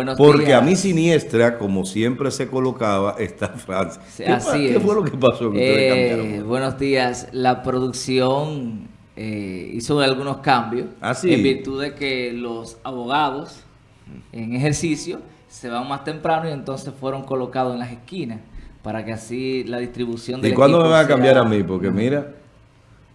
Buenos porque días. a mi siniestra, como siempre se colocaba, está Francia. Sí, ¿Qué, Así qué es. fue lo que pasó? Que ustedes Eh, buenos días. La producción eh, hizo algunos cambios Ah, sí. en virtud de que los abogados en ejercicio se van más temprano y entonces fueron colocados en las esquinas para que así la distribución del ¿Y cuándo me van a cambiar sea- a mí? Porque mira,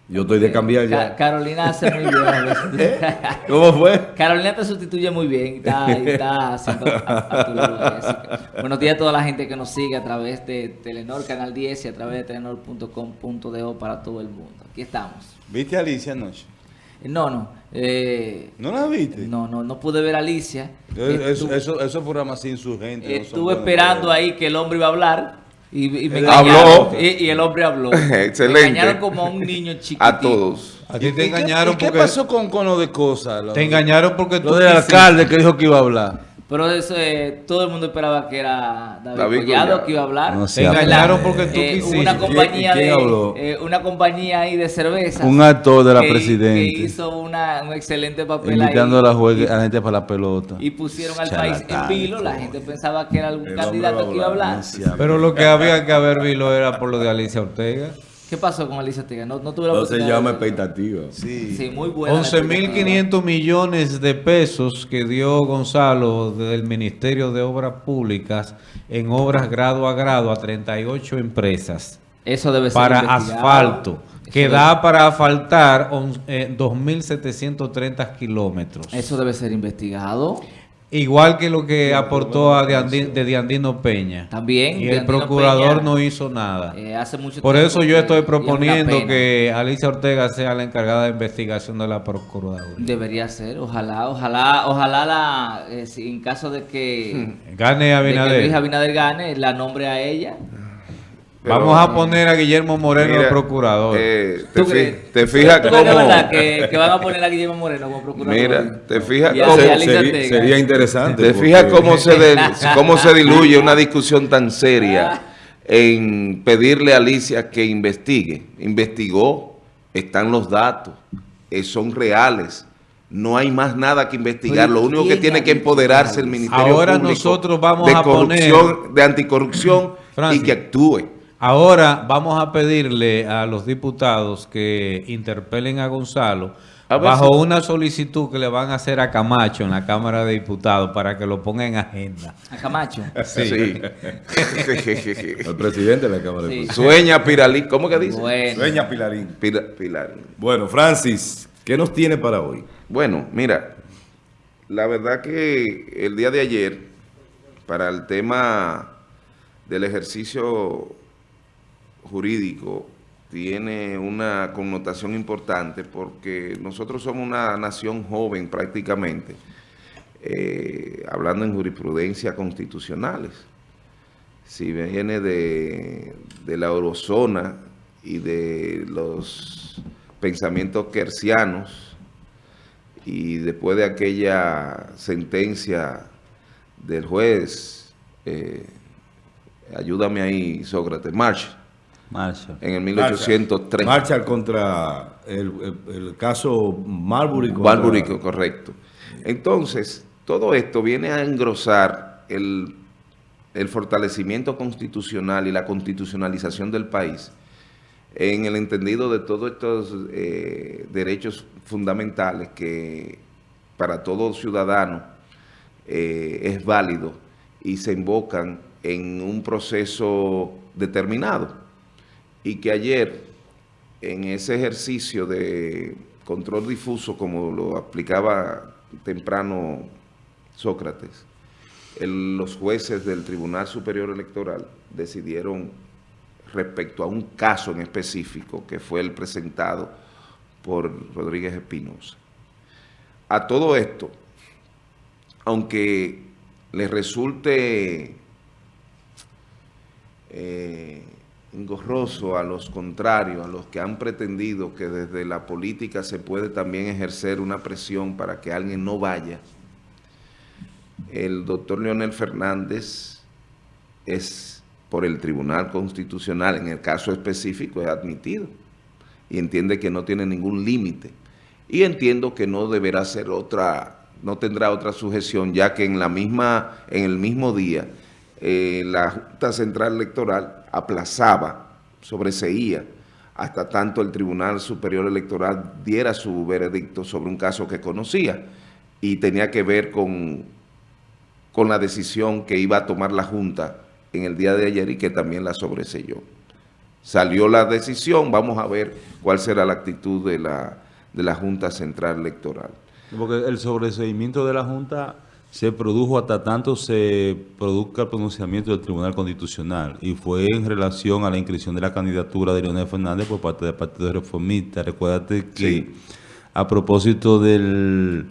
yo estoy de cambiar Ca- ya. Carolina hace muy bien. a veces. ¿Cómo fue? Carolina te sustituye muy bien, está, está haciendo a- a tu lado, Jessica. Buenos días a toda la gente que nos sigue a través de Telenor Canal 10 y a través de telenor.com.do para todo el mundo. Aquí estamos. ¿Viste a Alicia anoche? Eh, No, no, eh, ¿No la viste? no, no, no pude ver a Alicia. Eh, Eso, Estu- eso, esos programas así insurgentes. estuve esperando ahí que el hombre iba a hablar y, y me Habló. engañaron. Y, y el hombre habló. Excelente. Me engañaron como a un niño chiquitito. A todos. A ti ¿Y te qué- engañaron ¿Y qué porque pasó con, con lo de cosas? Lo- te engañaron porque tú Lo del alcalde que dijo que iba a hablar. Pero eso, eh, todo el mundo esperaba que era David, David Collado Collado. que iba a hablar. No Te sea engañaron porque tú eh, quisiste. Una compañía ¿Quién- quién de eh, una compañía ahí de cervezas. Un actor de la que- presidente. Que hizo una, un excelente papel Invitando a ahí. la, juegue- a la gente para la pelota. Y pusieron al país en vilo. La gente pensaba que era algún candidato que iba a hablar. No Pero lo que había que haber visto era por lo de Alicia Ortega. ¿Qué pasó con Alicia Ortega? No, no tuve la No se llama de expectativa. Sí. Sí, muy buena. la 11.500 millones de pesos que dio Gonzalo del Ministerio de Obras Públicas en obras grado a grado a 38 empresas Eso debe ser para investigado. asfalto, Eso que debe- da para asfaltar on- eh, 2.730 kilómetros. Eso debe ser investigado. Igual que lo que aportó a de Diandino Peña. También. Y el Diandino procurador Peña, no hizo nada. eh, hace mucho Por tiempo eso yo estoy proponiendo que Alicia Ortega sea la encargada de investigación de la Procuraduría. Debería ser, ojalá, ojalá, ojalá la, eh, en caso de que, Gane de que Abinader. Luis Abinader gane, la nombre a ella. Pero- Vamos a poner a Guillermo Moreno Mira, de procurador. eh, te, fijas ¿Tú crees de cómo... verdad que, que van a poner a Guillermo Moreno como procurador? Mira, te fijas cómo- sería, interesante. ¿Te porque- fijas cómo se, de- cómo se diluye una discusión tan seria en pedirle a Alicia que investigue? Investigó, están los datos, eh, son reales. No hay más nada que investigar. Lo único que ¿quién tiene que empoderarse el Ministerio Ahora Público nosotros vamos de a corrupción, de anticorrupción y que actúe. Ahora vamos a pedirle a los diputados que interpelen a Gonzalo A bajo si- una solicitud que le van a hacer a Camacho en la Cámara de Diputados para que lo ponga en agenda. A Camacho. Sí. El presidente de la Cámara de Sí. Diputados. Sueña Piralí. ¿Cómo que dice? Bueno, Sueña Pilarín. Pira- Pilar. Bueno, Francis, ¿qué nos tiene para hoy? Bueno, mira, la verdad que el día de ayer, para el tema del ejercicio jurídico, tiene una connotación importante porque nosotros somos una nación joven prácticamente, eh, hablando en jurisprudencia constitucionales. Si viene de, la eurozona y de los pensamientos kersianos, y después de aquella sentencia del juez, eh, ayúdame ahí, Sócrates, March, Marshall. en el 1803. Marcha contra el, el- el caso Marbury. contra- Marbury, correcto. Entonces, todo esto viene a engrosar el, el fortalecimiento constitucional y la constitucionalización del país en el entendido de todos estos eh, derechos fundamentales que para todo ciudadano eh, es válido y se invocan en un proceso determinado. Y que ayer, en ese ejercicio de control difuso, como lo aplicaba temprano Sócrates, los jueces del Tribunal Superior Electoral decidieron respecto a un caso en específico que fue el presentado por Rodríguez Espinosa. A todo esto, aunque les resulte eh, engorroso a los contrarios, a los que han pretendido que desde la política se puede también ejercer una presión para que alguien no vaya, el doctor Leonel Fernández es por el Tribunal Constitucional, en el caso específico, es admitido y entiende que no tiene ningún límite. Y entiendo que no deberá ser otra no tendrá otra sujeción, ya que en, la misma, en el mismo día eh, la Junta Central Electoral aplazaba, sobreseía, hasta tanto el Tribunal Superior Electoral diera su veredicto sobre un caso que conocía y tenía que ver con, con la decisión que iba a tomar la Junta en el día de ayer y que también la sobreseyó. Salió la decisión, vamos a ver cuál será la actitud de la, de la Junta Central Electoral. Porque el sobreseimiento de la Junta se produjo hasta tanto se produzca el pronunciamiento del Tribunal Constitucional y fue en relación a la inscripción de la candidatura de Leonel Fernández por parte del Partido Reformista. Recuérdate que Sí. a propósito de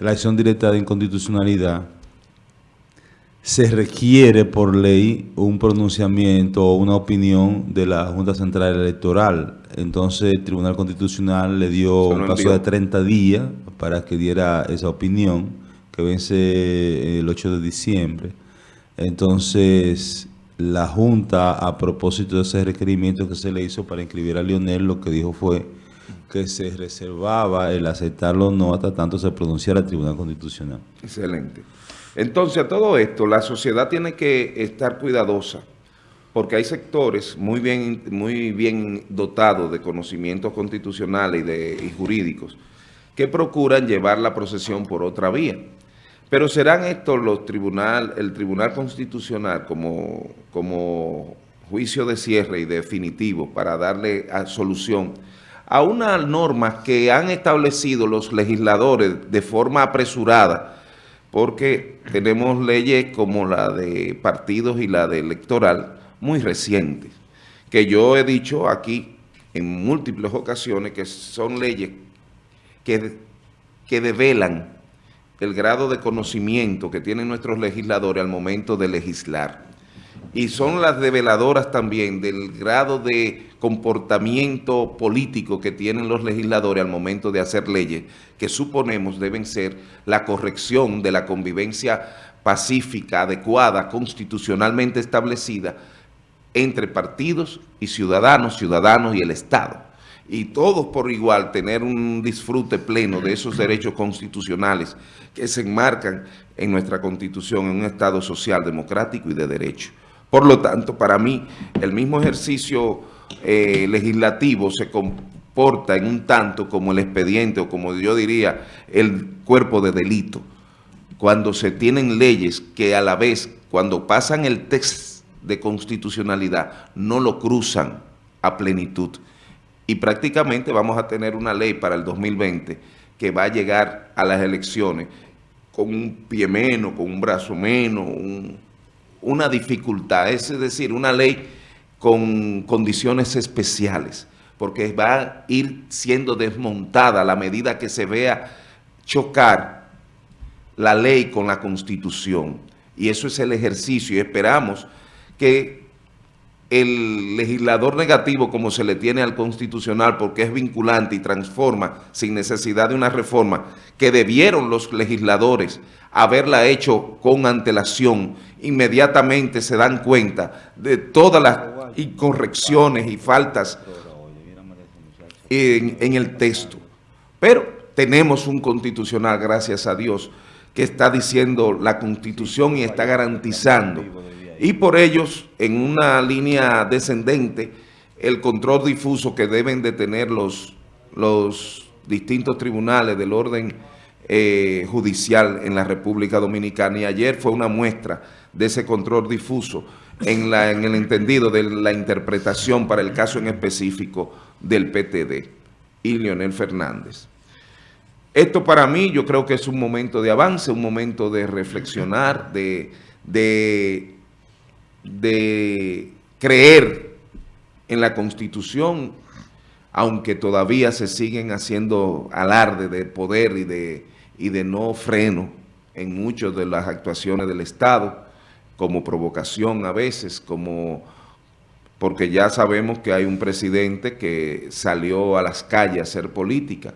la acción directa de inconstitucionalidad, se requiere por ley un pronunciamiento o una opinión de la Junta Central Electoral. Entonces el Tribunal Constitucional le dio un plazo de 30 días para que diera esa opinión que vence el 8 de diciembre. Entonces la Junta, a propósito de ese requerimiento que se le hizo para inscribir a Lionel, lo que dijo fue que se reservaba el aceptarlo o no hasta tanto se pronunciara el Tribunal Constitucional. Excelente. Entonces, a todo esto, la sociedad tiene que estar cuidadosa, porque hay sectores muy bien, muy bien dotados de conocimientos constitucionales y, de, y jurídicos que procuran llevar la procesión por otra vía. Pero serán estos los tribunal, el Tribunal Constitucional como, como juicio de cierre y definitivo para darle solución a una norma que han establecido los legisladores de forma apresurada, porque tenemos leyes como la de partidos y la de electoral muy recientes, que yo he dicho aquí en múltiples ocasiones que son leyes que, que develan el grado de conocimiento que tienen nuestros legisladores al momento de legislar. Y son las develadoras también del grado de comportamiento político que tienen los legisladores al momento de hacer leyes, que suponemos deben ser la corrección de la convivencia pacífica, adecuada, constitucionalmente establecida entre partidos y ciudadanos, ciudadanos y el Estado. Y todos por igual tener un disfrute pleno de esos derechos constitucionales que se enmarcan en nuestra Constitución, en un Estado social, democrático y de derecho. Por lo tanto, para mí, el mismo ejercicio eh, legislativo se comporta en un tanto como el expediente o como yo diría, el cuerpo de delito cuando se tienen leyes que a la vez, cuando pasan el test de constitucionalidad, no lo cruzan a plenitud. Y prácticamente vamos a tener una ley para el 2020 que va a llegar a las elecciones con un pie menos, con un brazo menos, un- una dificultad, es decir, una ley con condiciones especiales, porque va a ir siendo desmontada a la medida que se vea chocar la ley con la Constitución. Y eso es el ejercicio y esperamos que el legislador negativo como se le tiene al constitucional porque es vinculante y transforma sin necesidad de una reforma que debieron los legisladores haberla hecho con antelación, inmediatamente se dan cuenta de todas las incorrecciones y faltas en, en el texto. Pero tenemos un constitucional, gracias a Dios, que está diciendo la Constitución y está garantizando. Y por ellos, en una línea descendente, el control difuso que deben de tener los, los distintos tribunales del orden eh, judicial en la República Dominicana. Y ayer fue una muestra de ese control difuso en, la, en el entendido de la interpretación para el caso en específico del PTD y Leonel Fernández. Esto para mí yo creo que es un momento de avance, un momento de reflexionar, de, de, de creer en la Constitución, aunque todavía se siguen haciendo alarde de poder y de, y de no freno en muchas de las actuaciones del Estado, como provocación a veces, como porque ya sabemos que hay un presidente que salió a las calles a hacer política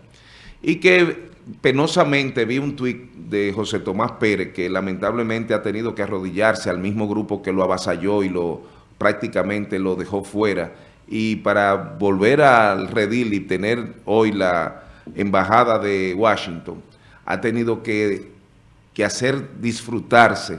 y que penosamente vi un tuit de José Tomás Pérez que lamentablemente ha tenido que arrodillarse al mismo grupo que lo avasalló y lo prácticamente lo dejó fuera. Y para volver al redil y tener hoy la embajada de Washington ha tenido que, que hacer disfrutarse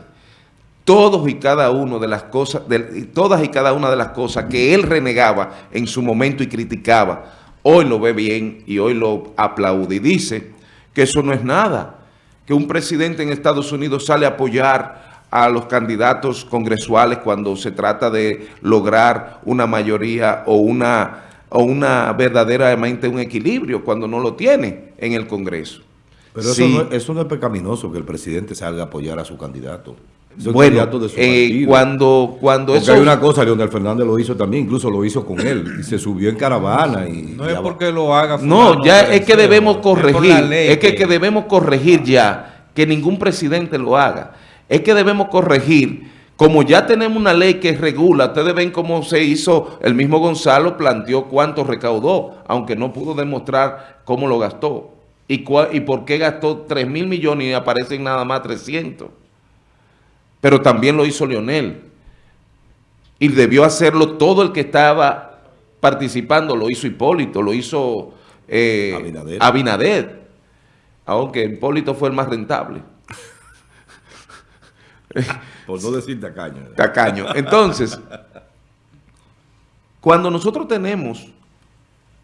todos y cada uno de las cosas, de, todas y cada una de las cosas que él renegaba en su momento y criticaba, hoy lo ve bien y hoy lo aplaude y dice que eso no es nada, que un presidente en Estados Unidos sale a apoyar a los candidatos congresuales cuando se trata de lograr una mayoría o una, o una verdaderamente un equilibrio cuando no lo tiene en el Congreso. Pero eso, no, eso no es pecaminoso que el presidente salga a apoyar a su candidato bueno, eh, cuando, cuando eso... hay una cosa, Leonel Fernández lo hizo también, incluso lo hizo con él, y se subió en caravana y... No es porque lo haga... No, ya es que debemos corregir, es, que, que debemos corregir ya, que ningún presidente lo haga. Es que debemos corregir, como ya tenemos una ley que regula, ustedes ven cómo se hizo, el mismo Gonzalo planteó cuánto recaudó, aunque no pudo demostrar cómo lo gastó. Y, y por qué gastó 3 mil millones y aparecen nada más 300 pero también lo hizo Leonel. Y debió hacerlo todo el que estaba participando, lo hizo Hipólito, lo hizo eh, Abinader. Aunque Hipólito fue el más rentable. Por no decir tacaño. Tacaño. Entonces, cuando nosotros tenemos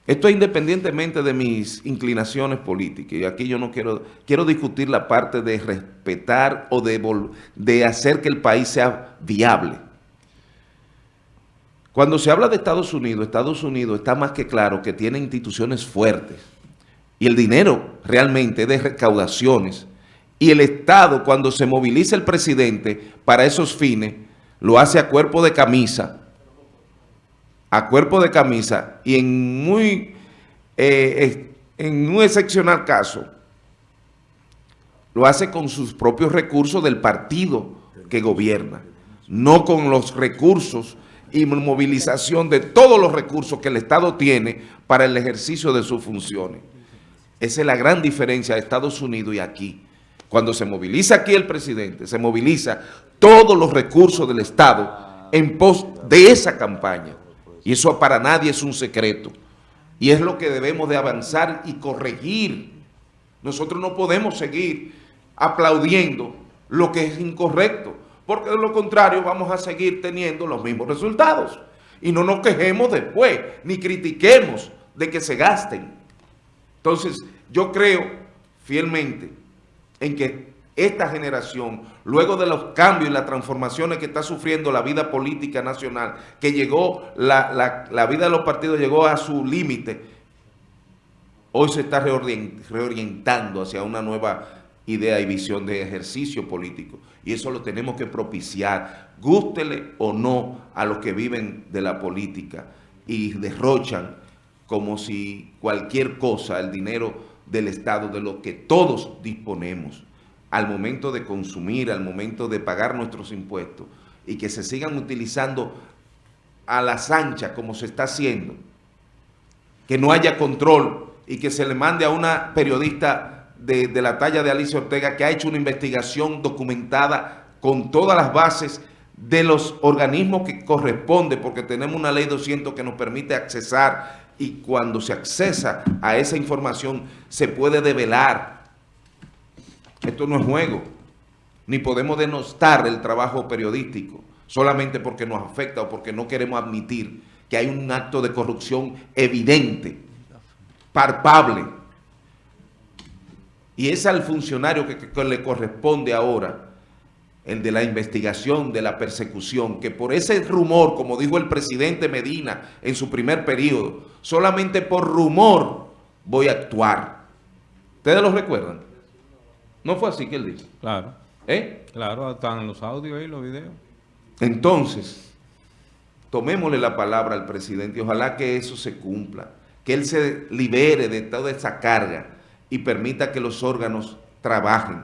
esto es independientemente de mis inclinaciones políticas, y aquí yo no quiero, quiero discutir la parte de respetar o de, de hacer que el país sea viable. Cuando se habla de Estados Unidos, Estados Unidos está más que claro que tiene instituciones fuertes, y el dinero realmente de recaudaciones, y el Estado cuando se moviliza el presidente para esos fines, lo hace a cuerpo de camisa, a cuerpo de camisa y en muy eh, en un excepcional caso lo hace con sus propios recursos del partido que gobierna, no con los recursos y movilización de todos los recursos que el Estado tiene para el ejercicio de sus funciones. Esa es la gran diferencia de Estados Unidos y aquí. Cuando se moviliza aquí el presidente, se moviliza todos los recursos del Estado en pos de esa campaña. Y eso para nadie es un secreto. Y es lo que debemos de avanzar y corregir. Nosotros no podemos seguir aplaudiendo lo que es incorrecto, porque de lo contrario vamos a seguir teniendo los mismos resultados. Y no nos quejemos después, ni critiquemos de que se gasten. Entonces, yo creo fielmente en que esta generación, luego de los cambios y las transformaciones que está sufriendo la vida política nacional, que llegó, la, vida de los partidos llegó a su límite, hoy se está reorientando hacia una nueva idea y visión de ejercicio político. Y eso lo tenemos que propiciar, gústele o no a los que viven de la política y derrochan como si cualquier cosa, el dinero del Estado, de lo que todos disponemos, al momento de consumir, al momento de pagar nuestros impuestos y que se sigan utilizando a las anchas como se está haciendo, que no haya control y que se le mande a una periodista de, de la talla de Alicia Ortega que ha hecho una investigación documentada con todas las bases de los organismos que corresponde, porque tenemos una ley 200 que nos permite accesar y cuando se accesa a esa información se puede develar esto no es juego, ni podemos denostar el trabajo periodístico solamente porque nos afecta o porque no queremos admitir que hay un acto de corrupción evidente, palpable. Y es al funcionario que, le corresponde ahora el de la investigación, de la persecución, que por ese rumor, como dijo el presidente Medina en su primer periodo, solamente por rumor voy a actuar. ¿Ustedes lo recuerdan? ¿No fue así que él dijo? Claro. ¿Eh? Claro, están los audios y los videos. Entonces, tomémosle la palabra al presidente y ojalá que eso se cumpla, que él se libere de toda esa carga y permita que los órganos trabajen.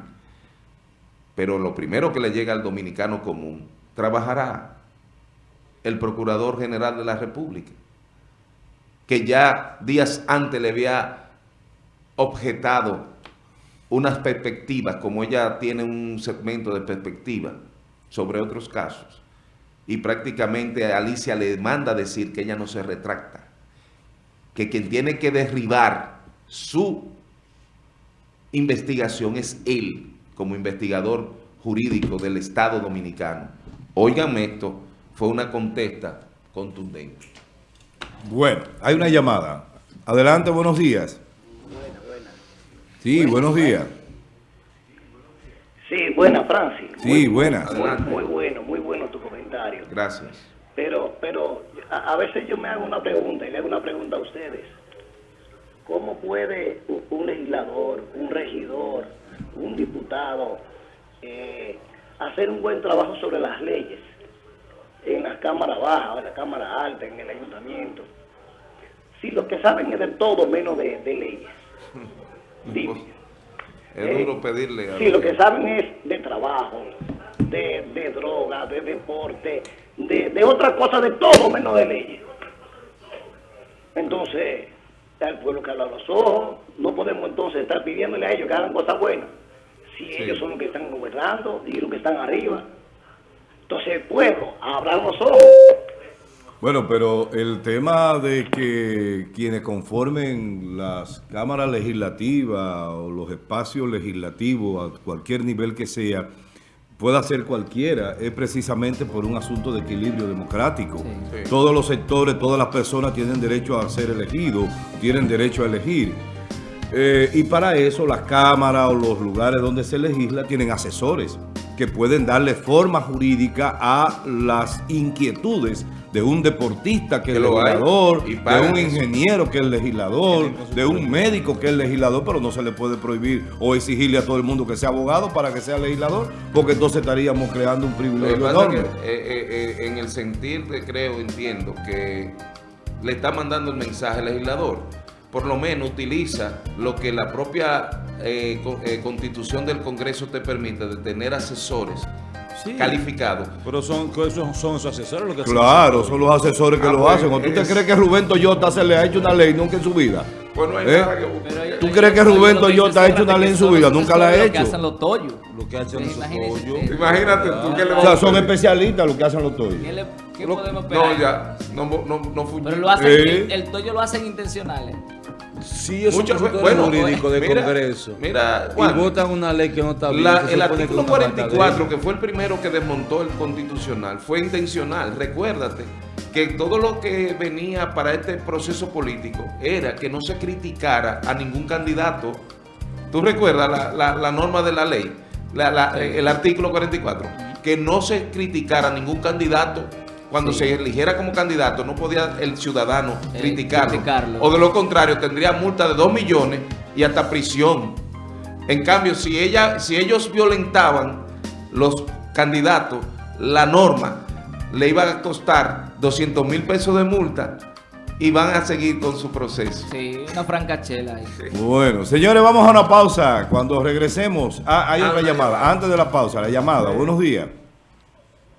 Pero lo primero que le llega al dominicano común, trabajará el Procurador General de la República, que ya días antes le había objetado unas perspectivas, como ella tiene un segmento de perspectiva sobre otros casos, y prácticamente Alicia le manda decir que ella no se retracta, que quien tiene que derribar su investigación es él, como investigador jurídico del Estado Dominicano. Óigame esto, fue una contesta contundente. Bueno, hay una llamada. Adelante, buenos días. Sí, buenos días. Sí, buena, Francis. Sí, buenas. Muy, bueno, muy bueno tu comentario. Gracias. Pero, pero a, a veces yo me hago una pregunta y le hago una pregunta a ustedes. ¿Cómo puede un legislador, un regidor, un diputado eh, hacer un buen trabajo sobre las leyes en la Cámara Baja, o en la Cámara Alta, en el Ayuntamiento? Si lo que saben es de todo menos de, de leyes. Dime. Es duro pedirle a... Sí, lo que saben es de trabajo, de, de droga, de deporte, de, de otra cosa, de todo menos de leyes. Entonces, el pueblo que habla a los ojos, no podemos entonces estar pidiéndole a ellos que hagan cosas buenas. Si ellos son los que están gobernando y los que están arriba. Entonces el pueblo, abran los ojos. Bueno, pero el tema de que quienes conformen las cámaras legislativas o los espacios legislativos a cualquier nivel que sea, pueda ser cualquiera, es precisamente por un asunto de equilibrio democrático. Sí. Todos los sectores, todas las personas tienen derecho a ser elegidos, tienen derecho a elegir. Eh, y para eso las cámaras o los lugares donde se legisla tienen asesores que pueden darle forma jurídica a las inquietudes de un deportista que es hay, legislador, y de un eso. ingeniero que es legislador, de un médico que es legislador, pero no se le puede prohibir o exigirle a todo el mundo que sea abogado para que sea legislador, porque entonces estaríamos creando un privilegio enorme. que, eh, eh, eh, en el sentir de creo, entiendo que le está mandando el mensaje al legislador. Por lo menos utiliza lo que la propia eh, co- eh, constitución del Congreso te permite de tener asesores Sí. calificados. Pero son, son, son sus asesores los que Claro, son los asesores que Ah, lo pues, hacen. ¿O tú te es- crees que Rubén Toyota se le ha hecho una ley nunca en su vida? Pues no hay ¿Eh? nada que Pero ellos- ¿Tú crees que Rubén lo que Toyota ha hecho una ley en que su vida? los Nunca la ha asesores que hecho. hacen los tollos. Lo que hacen pollos. ustedes. Imagínate tú que le O sea, son especialistas los que hacen los toyos. ¿Qué, podemos? No, ya, no, no, Pero lo hacen, Eh. el, el tollo lo hacen intencionales. Sí, es Mucho- un bueno, jurídico de mira, Congreso. mira, y votan una ley que no está bien. La- el artículo es una falta de 44, ley. que fue el primero que desmontó el constitucional, fue intencional. Recuérdate que todo lo que venía para este proceso político era que no se criticara a ningún candidato. ¿Tú recuerdas la, la- la norma de la ley? La- la- el artículo 44. Que no se criticara a ningún candidato. Cuando se eligiera como candidato, no podía el ciudadano Eh, criticarlo. criticarlo. O de lo contrario, tendría multa de 2 millones y hasta prisión. En cambio, si, ella, si ellos violentaban los candidatos, la norma le iba a costar 200 mil pesos de multa y van a seguir con su proceso. Sí, una francachela ahí. Bueno, señores, vamos a una pausa. Cuando regresemos, ah, hay Ah, otra una llamada. llamada. Antes de la pausa, la llamada. Buenos días.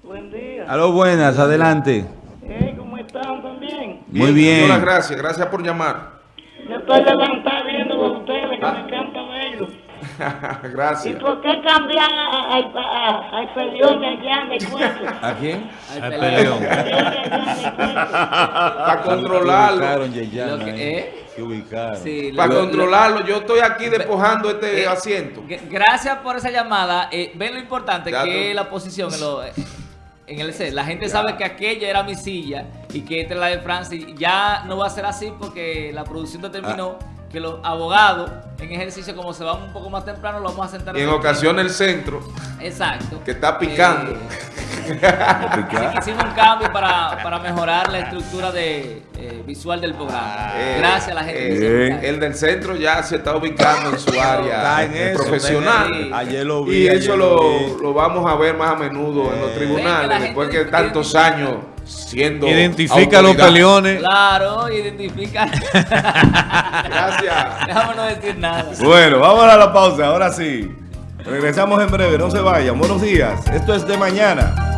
Buen día. Aló, buenas, adelante. Hey, ¿Cómo están también? Muy bien. Muchas gracias, gracias por llamar. Yo estoy levantado viendo a ustedes, que me encanta verlos. ¿Y gracias. por qué cambian a, a, a, a Peleón allá en el cuento? ¿A quién? Al Al peleón. Allá. Para Que controlarlo. ubicaron, Yeyana, Lo que-. ¿eh? Sí, Para lo- controlarlo. Yo estoy aquí despojando este Eh, asiento. Gracias por esa llamada. Eh, ven lo importante Ya que tú- es la posición en, lo- en el C. La gente sabe que aquella era mi silla y que esta es la de Francis. Ya no va a ser así porque la producción determinó Ah. que los abogados en ejercicio, como se van un poco más temprano, lo vamos a sentar Y en ocasiones el centro, Exacto. que está picando. Eh, que hicimos un cambio para, para mejorar la estructura de, eh, visual del programa. Eh, Gracias a la gente. eh, se encarga. el del centro ya se está ubicando en su área Está en eh, eso, profesional. Ayer lo vi. Y ayer eso lo lo, vi. lo vamos a ver más a menudo en los Eh. tribunales, que después gente que tantos años siendo Identifica los peleones. Claro, identifica. Gracias. Déjame no decir nada. Bueno, vamos a la pausa. Ahora sí. Regresamos en breve. No se vayan. Buenos días. Esto es de mañana.